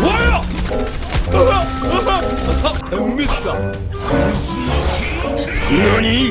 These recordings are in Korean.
뭐야? 엠미사. 뭐니?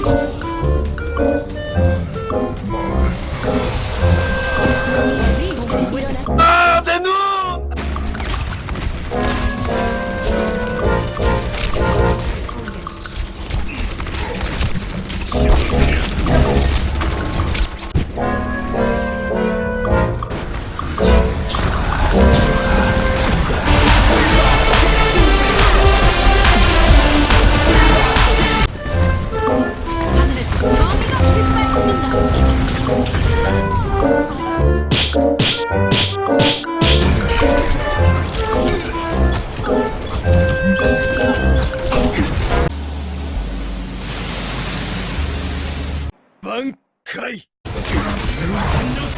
挽回虫の